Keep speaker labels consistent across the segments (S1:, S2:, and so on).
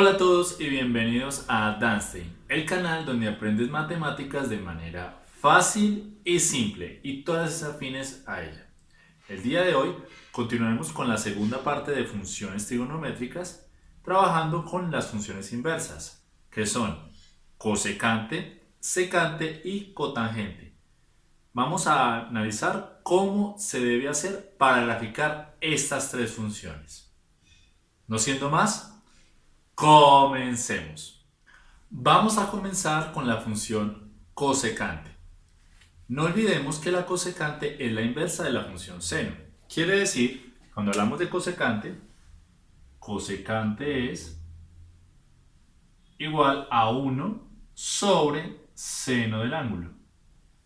S1: Hola a todos y bienvenidos a Danstein, el canal donde aprendes matemáticas de manera fácil y simple y todas esas afines a ella. El día de hoy continuaremos con la segunda parte de funciones trigonométricas trabajando con las funciones inversas, que son cosecante, secante y cotangente. Vamos a analizar cómo se debe hacer para graficar estas tres funciones. No siendo más, Comencemos. Vamos a comenzar con la función cosecante. No olvidemos que la cosecante es la inversa de la función seno. Quiere decir, cuando hablamos de cosecante, cosecante es igual a 1 sobre seno del ángulo.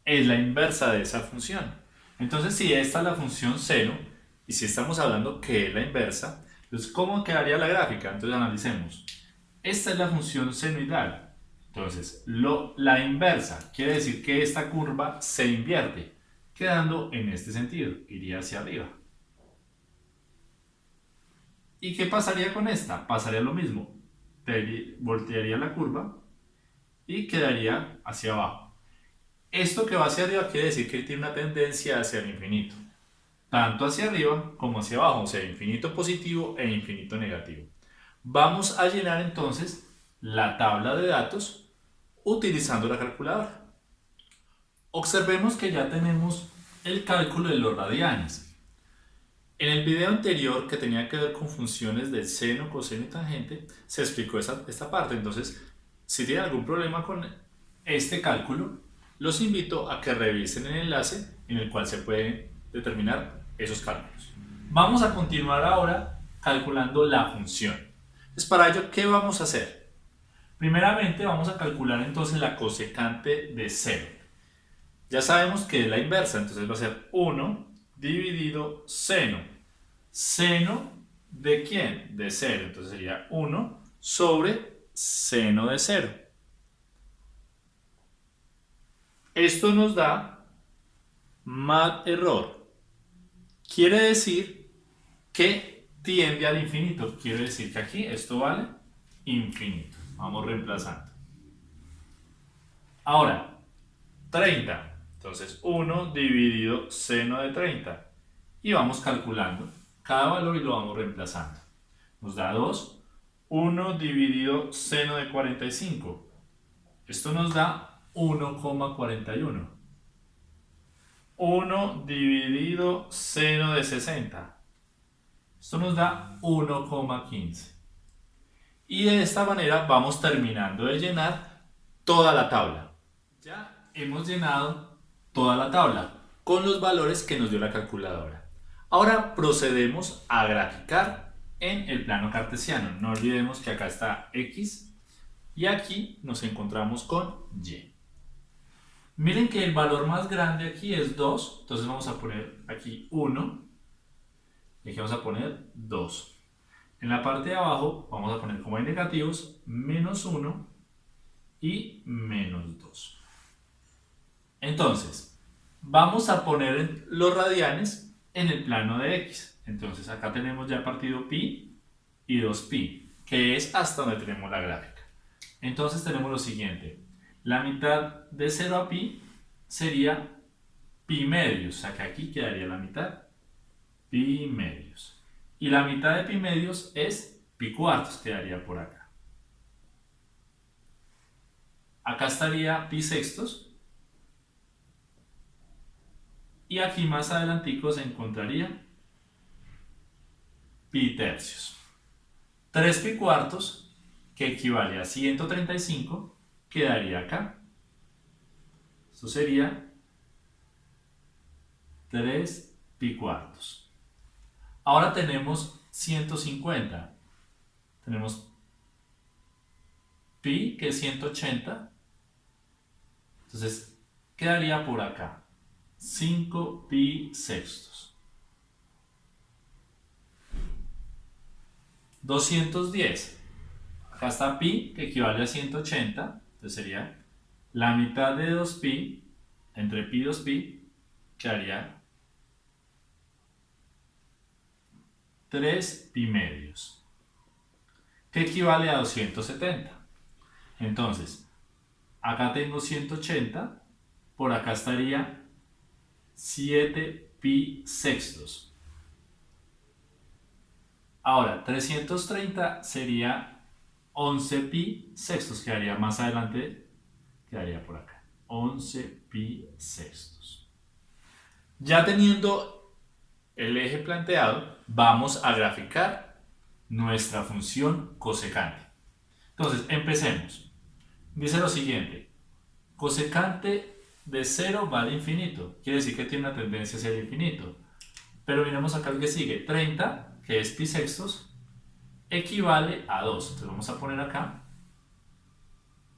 S1: Es la inversa de esa función. Entonces, si esta es la función seno, y si estamos hablando que es la inversa, entonces, ¿cómo quedaría la gráfica? Entonces, analicemos. Esta es la función senoidal. Entonces, lo, la inversa quiere decir que esta curva se invierte, quedando en este sentido, iría hacia arriba. ¿Y qué pasaría con esta? Pasaría lo mismo. Voltearía la curva y quedaría hacia abajo. Esto que va hacia arriba quiere decir que tiene una tendencia hacia el infinito tanto hacia arriba como hacia abajo, o sea, infinito positivo e infinito negativo. Vamos a llenar entonces la tabla de datos utilizando la calculadora. Observemos que ya tenemos el cálculo de los radianes. En el video anterior que tenía que ver con funciones del seno, coseno y tangente, se explicó esta, esta parte. Entonces, si tienen algún problema con este cálculo, los invito a que revisen el enlace en el cual se puede determinar esos cálculos. Vamos a continuar ahora calculando la función. Entonces, para ello, ¿qué vamos a hacer? Primeramente vamos a calcular entonces la cosecante de 0. Ya sabemos que es la inversa, entonces va a ser 1 dividido seno. ¿Seno de quién? De 0. Entonces sería 1 sobre seno de 0. Esto nos da mat error. Quiere decir que tiende al infinito. Quiere decir que aquí esto vale infinito. Vamos reemplazando. Ahora, 30. Entonces 1 dividido seno de 30. Y vamos calculando cada valor y lo vamos reemplazando. Nos da 2. 1 dividido seno de 45. Esto nos da 1,41. 1 dividido seno de 60. Esto nos da 1,15. Y de esta manera vamos terminando de llenar toda la tabla. Ya hemos llenado toda la tabla con los valores que nos dio la calculadora. Ahora procedemos a graficar en el plano cartesiano. No olvidemos que acá está X y aquí nos encontramos con Y. Miren que el valor más grande aquí es 2, entonces vamos a poner aquí 1 y aquí vamos a poner 2. En la parte de abajo vamos a poner como hay negativos menos 1 y menos 2. Entonces, vamos a poner los radianes en el plano de x. Entonces acá tenemos ya partido pi y 2pi, que es hasta donde tenemos la gráfica. Entonces tenemos lo siguiente, la mitad de 0 a pi sería pi medios, o sea que aquí quedaría la mitad, pi medios. Y la mitad de pi medios es pi cuartos, quedaría por acá. Acá estaría pi sextos. Y aquí más adelantico se encontraría pi tercios. 3 pi cuartos, que equivale a 135, quedaría acá. Esto sería 3 pi cuartos. Ahora tenemos 150. Tenemos pi, que es 180. Entonces, quedaría por acá. 5 pi sextos. 210. Acá está pi, que equivale a 180. Entonces sería la mitad de 2pi entre pi y 2pi quedaría 3 pi medios. que equivale a 270. Entonces, acá tengo 180, por acá estaría 7 pi sextos. Ahora, 330 sería 11 pi sextos, quedaría más adelante, quedaría por acá. 11 pi sextos. Ya teniendo el eje planteado, vamos a graficar nuestra función cosecante. Entonces, empecemos. Dice lo siguiente, cosecante de 0 va al infinito, quiere decir que tiene una tendencia hacia el infinito. Pero miremos acá el que sigue, 30, que es pi sextos, equivale a 2. Entonces vamos a poner acá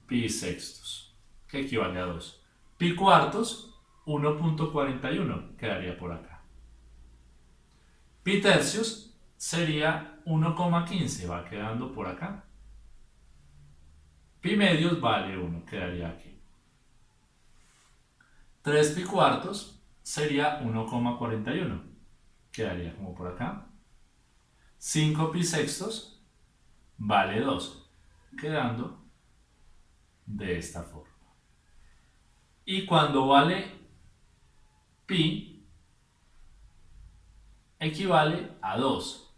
S1: pi sextos, que equivale a 2. Pi cuartos, 1.41, quedaría por acá. Pi tercios sería 1,15, va quedando por acá. Pi medios vale 1, quedaría aquí. 3 pi cuartos sería 1,41, quedaría como por acá. 5 pi sextos vale 2, quedando de esta forma. Y cuando vale pi, equivale a 2,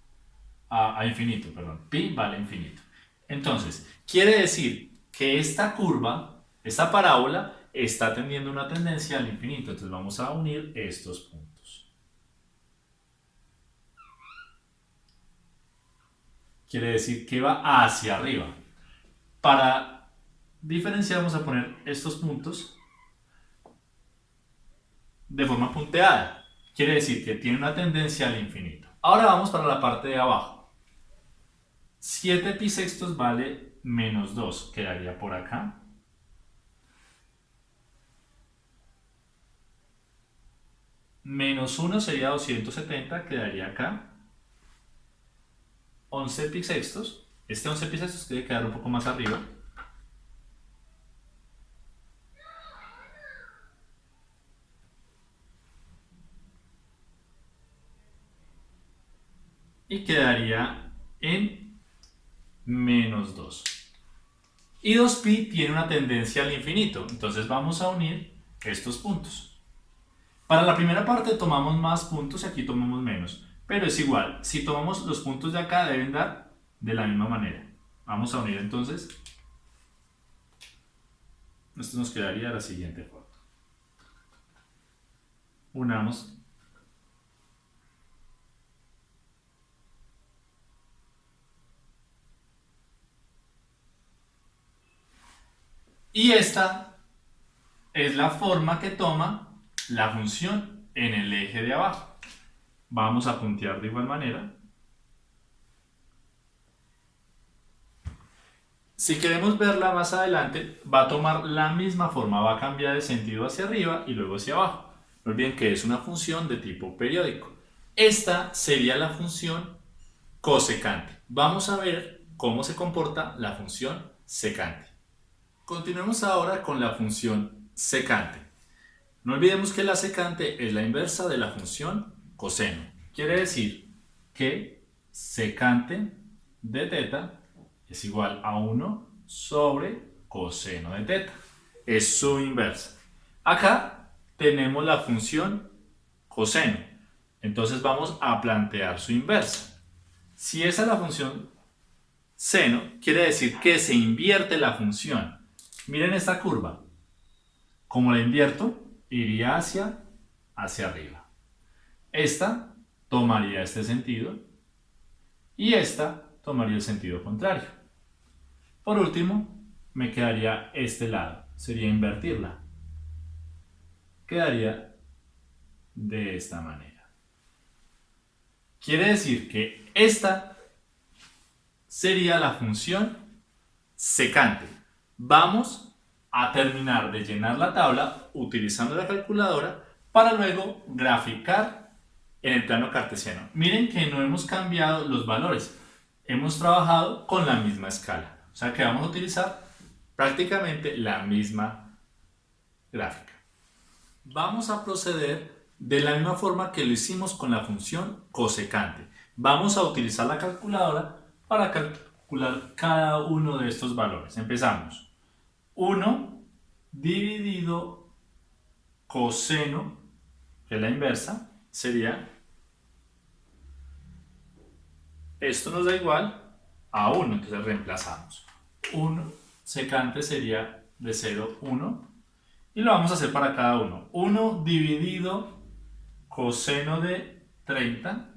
S1: a, a infinito, perdón, pi vale infinito. Entonces, quiere decir que esta curva, esta parábola, está teniendo una tendencia al infinito. Entonces vamos a unir estos puntos. Quiere decir que va hacia arriba. Para diferenciar vamos a poner estos puntos de forma punteada. Quiere decir que tiene una tendencia al infinito. Ahora vamos para la parte de abajo. 7 pi sextos vale menos 2, quedaría por acá. Menos 1 sería 270, quedaría acá. 11 pi sextos. Este 11 pi sextos debe quedar un poco más arriba. Y quedaría en menos 2. Y 2pi tiene una tendencia al infinito. Entonces vamos a unir estos puntos. Para la primera parte tomamos más puntos y aquí tomamos menos. Pero es igual, si tomamos los puntos de acá deben dar de la misma manera. Vamos a unir entonces. Esto nos quedaría la siguiente foto. Unamos Y esta es la forma que toma la función en el eje de abajo. Vamos a puntear de igual manera. Si queremos verla más adelante, va a tomar la misma forma, va a cambiar de sentido hacia arriba y luego hacia abajo. No olviden que es una función de tipo periódico. Esta sería la función cosecante. Vamos a ver cómo se comporta la función secante. Continuemos ahora con la función secante. No olvidemos que la secante es la inversa de la función coseno. Quiere decir que secante de teta es igual a 1 sobre coseno de teta. Es su inversa. Acá tenemos la función coseno. Entonces vamos a plantear su inversa. Si esa es la función seno, quiere decir que se invierte la función. Miren esta curva. Como la invierto, iría hacia, hacia arriba. Esta tomaría este sentido y esta tomaría el sentido contrario. Por último, me quedaría este lado, sería invertirla. Quedaría de esta manera. Quiere decir que esta sería la función secante. Vamos a terminar de llenar la tabla utilizando la calculadora para luego graficar en el plano cartesiano. Miren que no hemos cambiado los valores, hemos trabajado con la misma escala. O sea que vamos a utilizar prácticamente la misma gráfica. Vamos a proceder de la misma forma que lo hicimos con la función cosecante. Vamos a utilizar la calculadora para calcular cada uno de estos valores. Empezamos. 1 dividido coseno, que es la inversa, sería, esto nos da igual a 1, entonces reemplazamos. 1 secante sería de 0, 1, y lo vamos a hacer para cada uno. 1 dividido coseno de 30,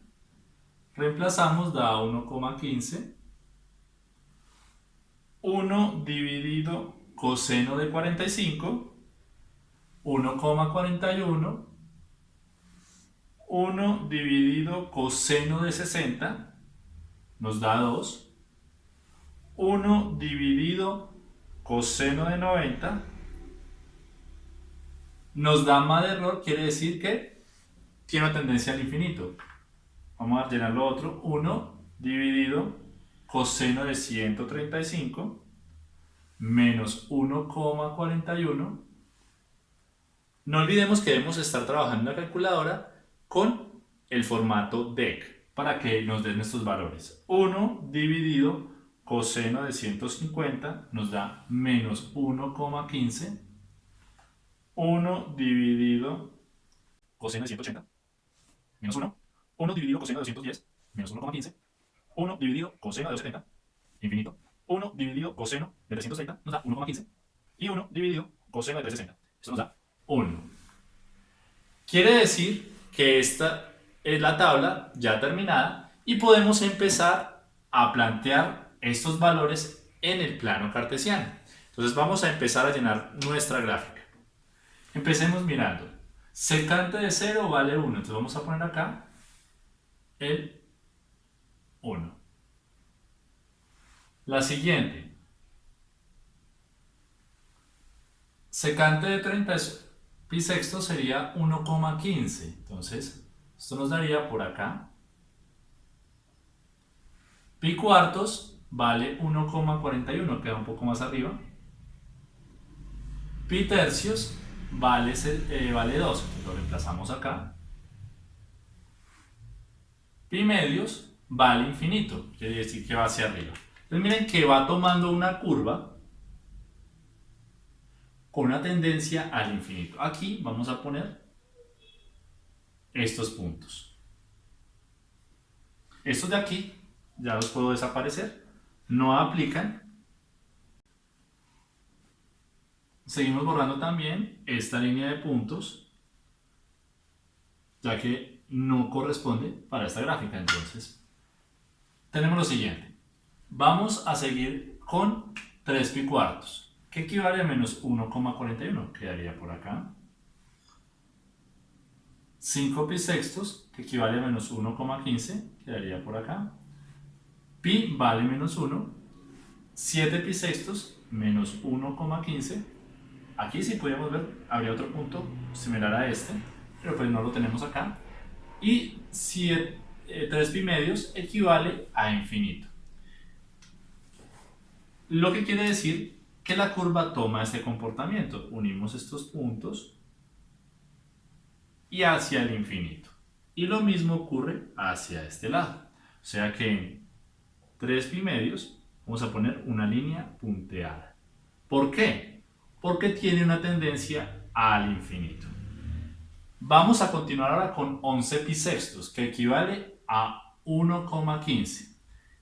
S1: reemplazamos, da 1,15. 1 dividido coseno de 45, 1,41. 1 dividido coseno de 60 nos da 2. 1 dividido coseno de 90 nos da más de error, quiere decir que tiene una tendencia al infinito. Vamos a llenar lo otro. 1 dividido coseno de 135 menos 1,41. No olvidemos que debemos estar trabajando en la calculadora con el formato DEC para que nos den estos valores. 1 dividido coseno de 150 nos da menos 1,15. 1 dividido coseno de 180 menos 1. 1 dividido coseno de 210 menos 1,15. 1 dividido coseno de 270 infinito. 1 dividido coseno de 330 nos da 1,15. Y 1 dividido coseno de 360. Esto nos da 1. Quiere decir que esta es la tabla ya terminada y podemos empezar a plantear estos valores en el plano cartesiano. Entonces vamos a empezar a llenar nuestra gráfica. Empecemos mirando. Secante de 0 vale 1. Entonces vamos a poner acá el 1. La siguiente. Secante de 30 pi sexto sería 1,15. Entonces, esto nos daría por acá. Pi cuartos vale 1,41, queda un poco más arriba. Pi tercios vale, eh, vale 2, lo reemplazamos acá. Pi medios vale infinito, quiere decir que va hacia arriba. Entonces miren que va tomando una curva con una tendencia al infinito. Aquí vamos a poner estos puntos. Estos de aquí ya los puedo desaparecer no aplican. Seguimos borrando también esta línea de puntos, ya que no corresponde para esta gráfica. Entonces, tenemos lo siguiente. Vamos a seguir con 3 pi cuartos, que equivale a menos 1,41, quedaría por acá. 5 pi sextos, que equivale a menos 1,15, quedaría por acá pi vale menos 1, 7 pi sextos menos 1,15. Aquí si podemos ver, habría otro punto similar a este, pero pues no lo tenemos acá. Y 7, 3 eh, pi medios equivale a infinito. Lo que quiere decir que la curva toma este comportamiento. Unimos estos puntos y hacia el infinito. Y lo mismo ocurre hacia este lado. O sea que 3 pi medios, vamos a poner una línea punteada. ¿Por qué? Porque tiene una tendencia al infinito. Vamos a continuar ahora con 11 pi sextos, que equivale a 1,15.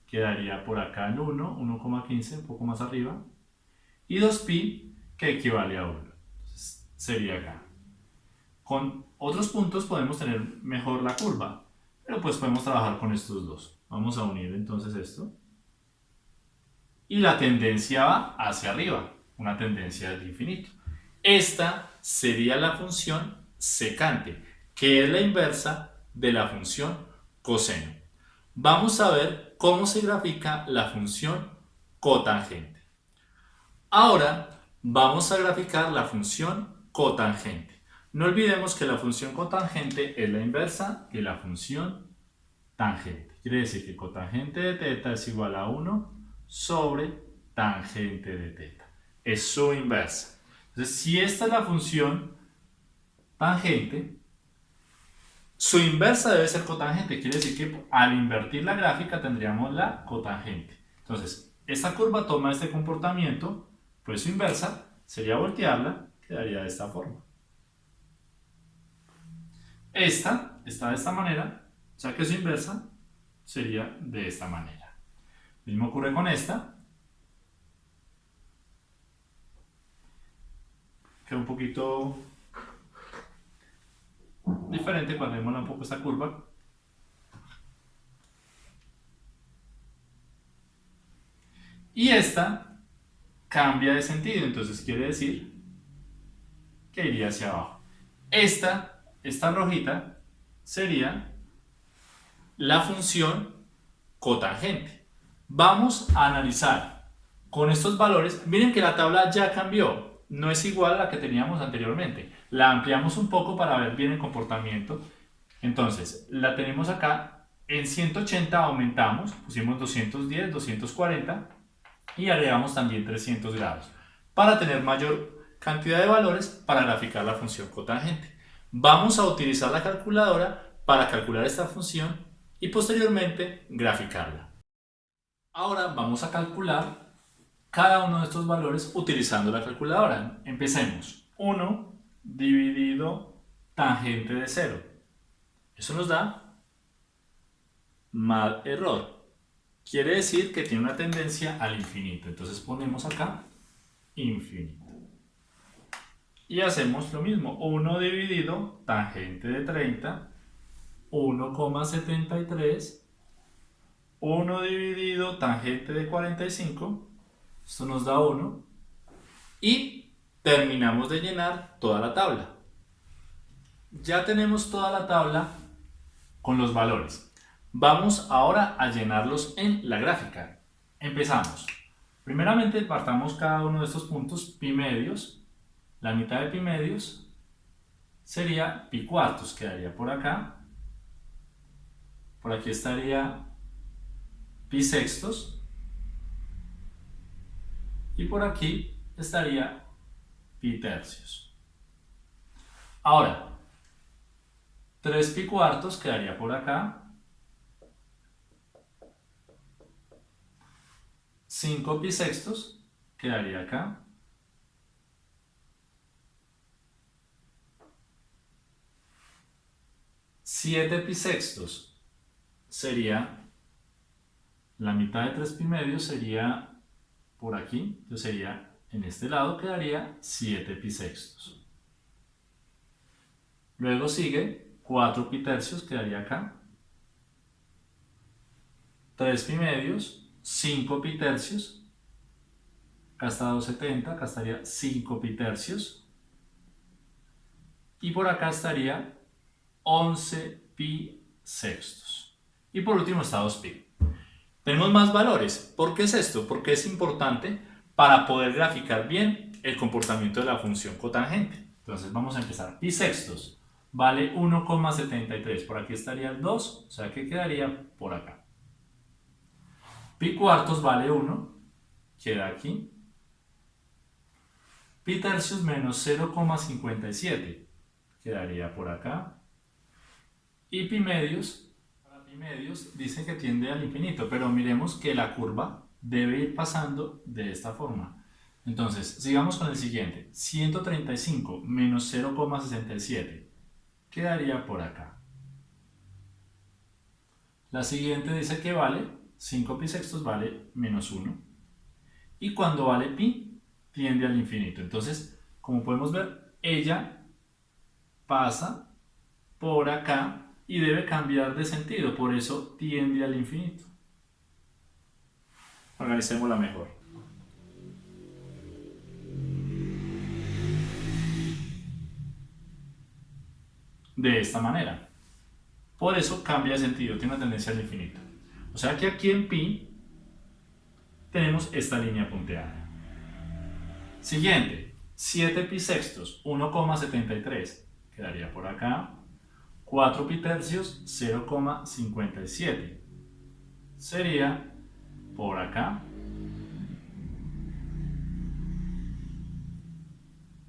S1: Quedaría por acá el 1, 1,15, un poco más arriba. Y 2 pi, que equivale a 1. sería acá. Con otros puntos podemos tener mejor la curva, pero pues podemos trabajar con estos dos. Vamos a unir entonces esto. Y la tendencia va hacia arriba, una tendencia del infinito. Esta sería la función secante, que es la inversa de la función coseno. Vamos a ver cómo se grafica la función cotangente. Ahora vamos a graficar la función cotangente. No olvidemos que la función cotangente es la inversa de la función tangente. Quiere decir que cotangente de teta es igual a 1 sobre tangente de teta. Es su inversa. Entonces, si esta es la función tangente, su inversa debe ser cotangente. Quiere decir que al invertir la gráfica tendríamos la cotangente. Entonces esta curva toma este comportamiento, pues su inversa sería voltearla, quedaría de esta forma. Esta está de esta manera, o sea que su inversa sería de esta manera. Lo mismo ocurre con esta. Queda un poquito diferente cuando vemos un poco esta curva. Y esta cambia de sentido, entonces quiere decir que iría hacia abajo. Esta, esta rojita, sería la función cotangente. Vamos a analizar con estos valores. Miren que la tabla ya cambió, no es igual a la que teníamos anteriormente. La ampliamos un poco para ver bien el comportamiento. Entonces, la tenemos acá en 180 aumentamos, pusimos 210, 240 y agregamos también 300 grados para tener mayor cantidad de valores para graficar la función cotangente. Vamos a utilizar la calculadora para calcular esta función y posteriormente graficarla. Ahora vamos a calcular cada uno de estos valores utilizando la calculadora. Empecemos. 1 dividido tangente de 0. Eso nos da mal error. Quiere decir que tiene una tendencia al infinito. Entonces ponemos acá infinito. Y hacemos lo mismo. 1 dividido tangente de 30, 1,73. 1 dividido tangente de 45. Esto nos da 1. Y terminamos de llenar toda la tabla. Ya tenemos toda la tabla con los valores. Vamos ahora a llenarlos en la gráfica. Empezamos. Primeramente partamos cada uno de estos puntos pi medios. La mitad de pi medios sería pi cuartos, quedaría por acá. Por aquí estaría pi sextos. Y por aquí estaría pi tercios. Ahora, 3 pi cuartos quedaría por acá 5 pi sextos quedaría acá. Siete pi sextos sería la mitad de 3 pi medios sería por aquí, entonces sería en este lado quedaría 7 pi sextos. Luego sigue 4 pi tercios, quedaría acá. 3 pi medios 5 pi tercios. Acá está 270, acá estaría 5 pi tercios. Y por acá estaría 11 pi sextos. Y por último está 2 pi. Tenemos más valores. ¿Por qué es esto? Porque es importante para poder graficar bien el comportamiento de la función cotangente. Entonces vamos a empezar. Pi sextos vale 1,73. Por aquí estaría el 2, o sea que quedaría por acá. Pi cuartos vale 1, queda aquí. Pi tercios menos 0,57, quedaría por acá. Y pi medios, para pi medios dice que tiende al infinito, pero miremos que la curva debe ir pasando de esta forma. Entonces, sigamos con el siguiente. 135 menos 0,67 quedaría por acá. La siguiente dice que vale 5 pi sextos vale menos 1. Y cuando vale pi, tiende al infinito. Entonces, como podemos ver, ella pasa por acá y debe cambiar de sentido. Por eso tiende al infinito. Organicémosla mejor. De esta manera. Por eso cambia de sentido, tiene una tendencia al infinito. O sea que aquí en pi tenemos esta línea punteada. Siguiente, 7 pi sextos, 1,73, quedaría por acá. 4 pi tercios, 0,57. Sería por acá.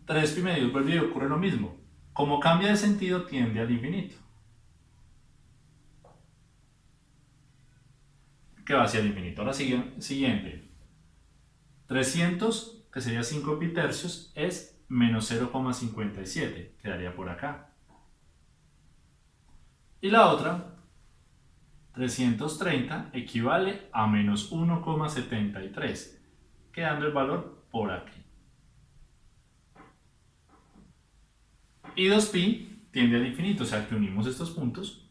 S1: 3 pi medios, vuelve y ocurre lo mismo. Como cambia de sentido, tiende al infinito. Que va hacia el infinito. Ahora siguiente. 300, que sería 5 pi tercios, es menos 0,57. Quedaría por acá. Y la otra, 330, equivale a menos 1,73, quedando el valor por aquí. Y 2pi tiende al infinito, o sea que unimos estos puntos.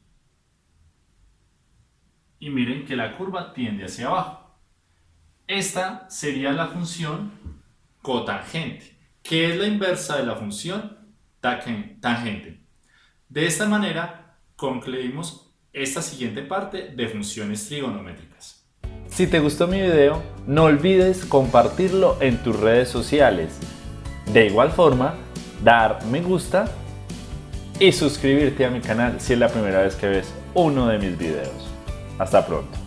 S1: Y miren que la curva tiende hacia abajo. Esta sería la función cotangente, que es la inversa de la función tangente. De esta manera concluimos esta siguiente parte de funciones trigonométricas.
S2: Si te gustó mi video, no olvides compartirlo en tus redes sociales. De igual forma, dar me gusta y suscribirte a mi canal si es la primera vez que ves uno de mis videos. Hasta pronto.